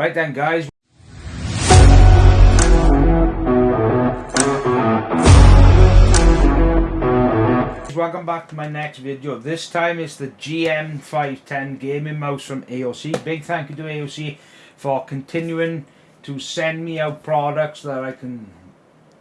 Right then guys. Welcome back to my next video. This time it's the GM510 gaming mouse from AOC. Big thank you to AOC for continuing to send me out products that I can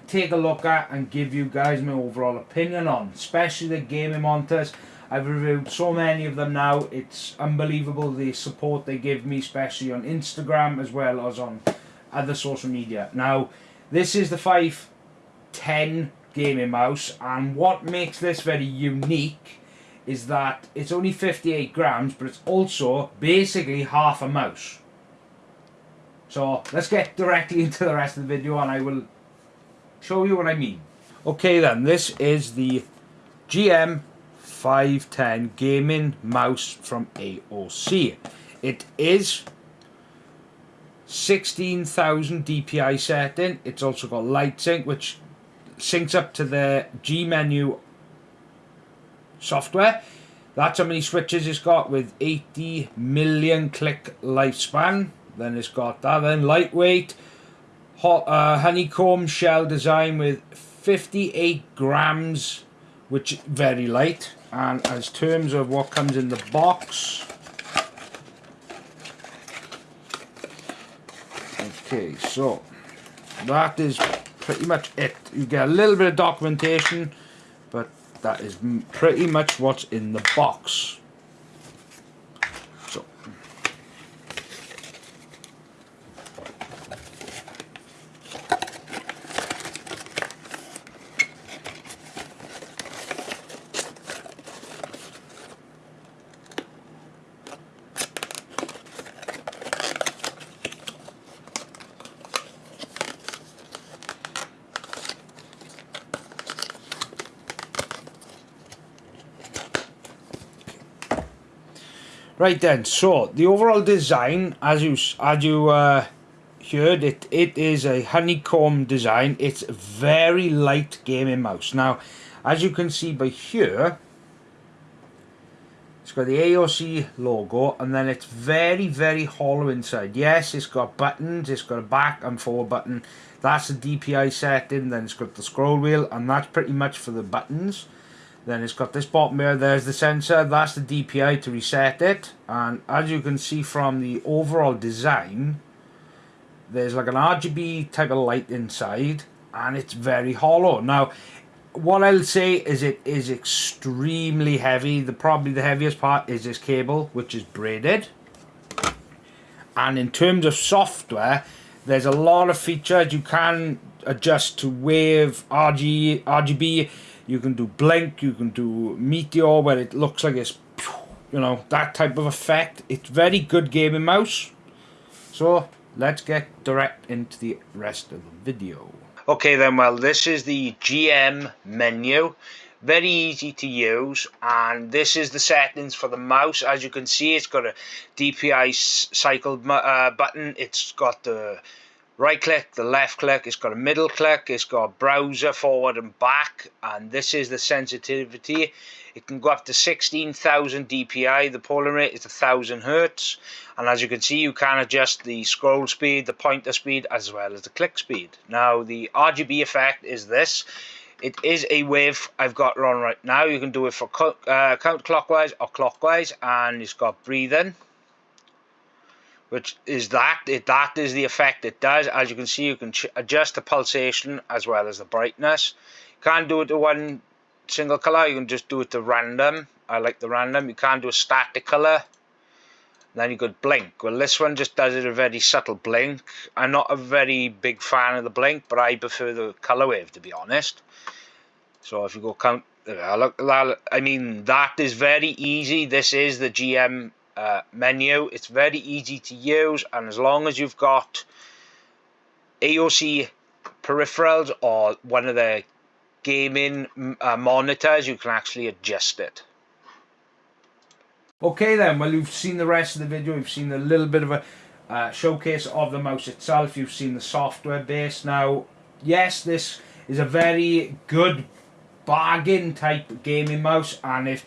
take a look at and give you guys my overall opinion on. Especially the gaming monitors. I've reviewed so many of them now. It's unbelievable the support they give me, especially on Instagram as well as on other social media. Now, this is the 510 gaming mouse, and what makes this very unique is that it's only 58 grams, but it's also basically half a mouse. So let's get directly into the rest of the video and I will show you what I mean. Okay then, this is the GM 510 gaming mouse from AOC. It is 16,000 DPI setting. It's also got light sync which syncs up to the G menu software. That's how many switches it's got with 80 million click lifespan. Then it's got that. Then lightweight, hot, uh, honeycomb shell design with 58 grams, which very light and as terms of what comes in the box okay so that is pretty much it. You get a little bit of documentation but that is pretty much what's in the box Right then, so the overall design, as you as you uh, heard, it it is a honeycomb design. It's very light gaming mouse. Now, as you can see by here, it's got the AOC logo, and then it's very very hollow inside. Yes, it's got buttons. It's got a back and forward button. That's the DPI setting. Then it's got the scroll wheel, and that's pretty much for the buttons. Then it's got this bottom here, there's the sensor, that's the DPI to reset it. And as you can see from the overall design, there's like an RGB type of light inside and it's very hollow. Now, what I'll say is it is extremely heavy. The Probably the heaviest part is this cable, which is braided. And in terms of software, there's a lot of features you can adjust to wave, RG, RGB, you can do blink, you can do meteor where it looks like it's, you know, that type of effect. It's very good gaming mouse. So let's get direct into the rest of the video. Okay then, well this is the GM menu. Very easy to use and this is the settings for the mouse. As you can see it's got a DPI cycle uh, button. It's got the right click, the left click, it's got a middle click, it's got browser forward and back, and this is the sensitivity. It can go up to 16,000 dpi, the polling rate is 1000 hertz, and as you can see you can adjust the scroll speed, the pointer speed, as well as the click speed. Now the RGB effect is this. It is a wave I've got on right now. You can do it for uh, counterclockwise or clockwise, and it's got breathing which is that it, that is the effect it does. As you can see you can adjust the pulsation as well as the brightness. You can't do it to one single color you can just do it to random. I like the random. You can't do a static color. Then you could blink. Well this one just does it a very subtle blink. I'm not a very big fan of the blink but I prefer the color wave to be honest. So if you go count look I mean that is very easy. This is the GM uh, menu. It's very easy to use and as long as you've got AOC peripherals or one of the gaming uh, monitors you can actually adjust it. Okay then, well you've seen the rest of the video, you've seen a little bit of a uh, showcase of the mouse itself, you've seen the software base. Now, yes, this is a very good bargain type gaming mouse and if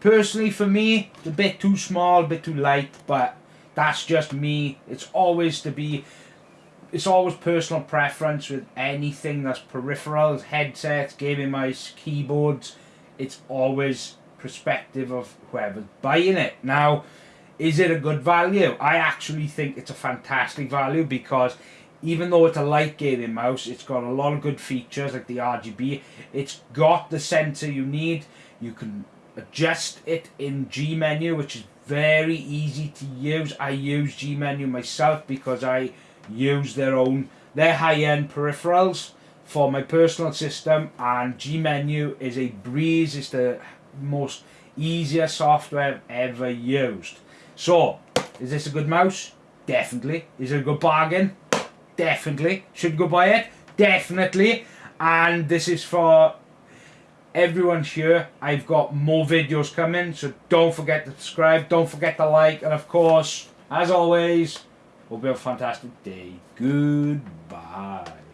Personally, for me, it's a bit too small, a bit too light, but That's just me. It's always to be. It's always personal preference with anything that's peripherals, headsets, gaming mice, keyboards. It's always perspective of whoever's buying it. Now, is it a good value? I actually think it's a fantastic value because even though it's a light gaming mouse, it's got a lot of good features like the RGB. It's got the sensor you need. You can adjust it in G menu, which is very easy to use. I use G menu myself because I use their own, their high-end peripherals for my personal system and G menu is a breeze. It's the most easier software I've ever used. So, is this a good mouse? Definitely. Is it a good bargain? Definitely. Should go buy it? Definitely. And this is for everyone here. I've got more videos coming, so don't forget to subscribe, don't forget to like, and of course, as always, you have a fantastic day. Goodbye.